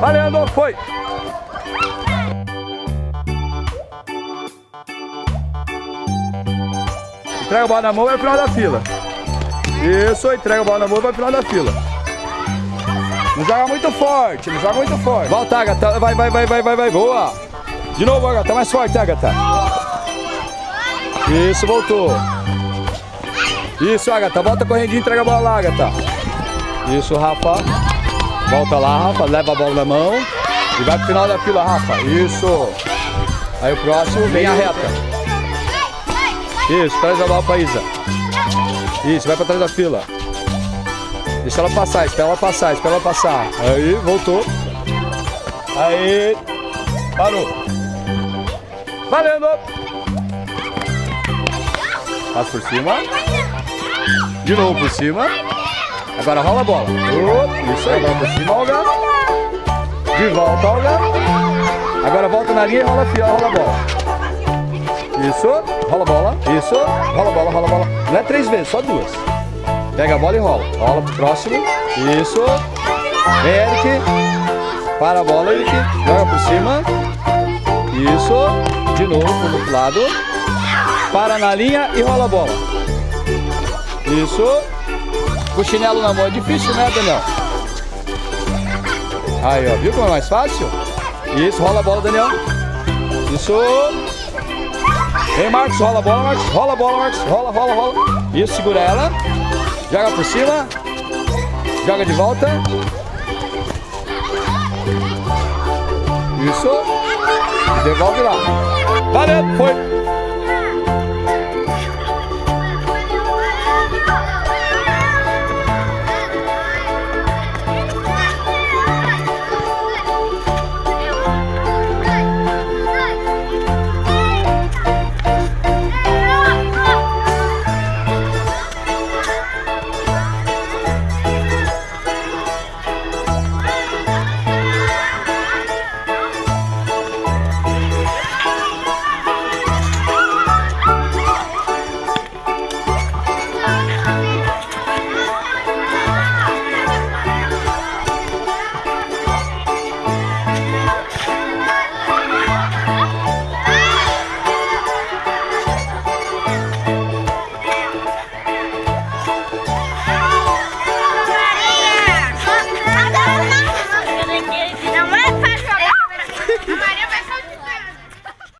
Valendo, foi! Entrega a bola na mão, vai pro final da fila. Isso, entrega a bola na mão, vai pro final da fila. Não joga muito forte, não joga muito forte. Volta, Agatha, vai, vai, vai, vai, vai, vai, boa. De novo, Agatha, mais forte, Agatha. Isso, voltou. Isso, Agatha, volta correndinho, entrega a bola lá, Agatha. Isso, Rafa. Volta lá, Rafa, leva a bola na mão. E vai pro final da fila, Rafa. Isso. Aí o próximo, vem a reta. Isso, traz a bola pra Isa. Isso, vai pra trás da fila. Deixa ela passar, espera ela passar, espera ela passar. Aí, voltou. Aí, parou. Valendo! Passa por cima. De novo por cima. Agora rola a bola. Oh, isso aí, por cima, Olga. De volta, Olga. Agora volta na linha e rola, rola a bola. Isso, rola a bola. Isso, rola a bola, rola a bola. Não é três vezes, só duas. Pega a bola e rola. Rola pro próximo. Isso. Eric. Para a bola, Eric. Joga por cima. Isso. De novo, pro outro lado. Para na linha e rola a bola. Isso. O chinelo na mão é difícil, né, Daniel? Aí, ó. Viu como é mais fácil? Isso, rola a bola, Daniel. Isso. Vem, Marcos, rola a bola, Marcos. Rola a bola, Marcos. Rola, rola, rola. Isso, segura ela. Joga por cima. Joga de volta. Isso. Devolve lá. Valeu, foi.